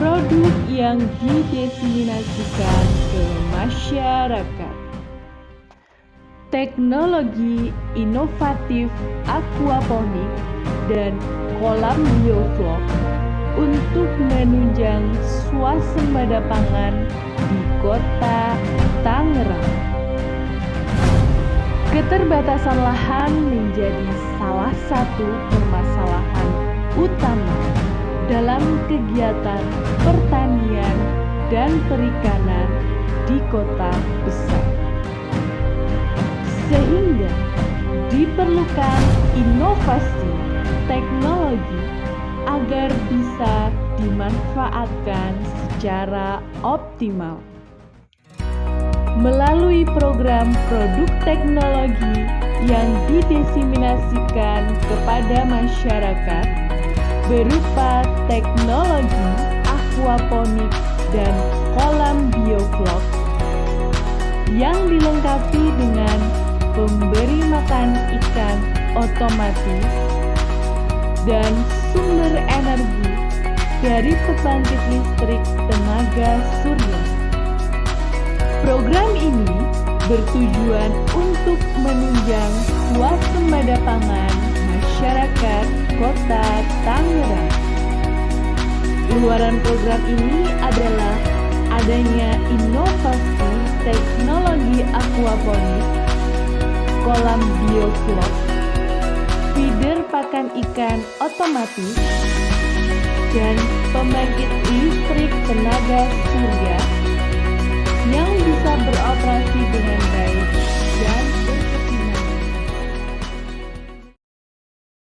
produk yang didesiminasikan ke masyarakat. Teknologi inovatif aquaponik dan kolam bioflok untuk menunjang swasembada pangan di kota Tangerang. Keterbatasan lahan menjadi salah satu permasalahan utama dalam kegiatan pertanian dan perikanan di kota besar. Sehingga diperlukan inovasi teknologi agar bisa dimanfaatkan secara optimal. Melalui program produk teknologi yang didesiminasikan kepada masyarakat berupa teknologi aquaponik dan kolam bioflok yang dilengkapi dengan pemberi makan ikan otomatis dan sumber energi dari pembangkit listrik tenaga surya. Program ini bertujuan untuk menunjang swasembada pangan Kota Tangerang. Luaran program ini adalah adanya inovasi teknologi aquaponik, kolam bioflok, feeder pakan ikan otomatis, dan pembangkit listrik tenaga surya yang bisa beroperasi dengan baik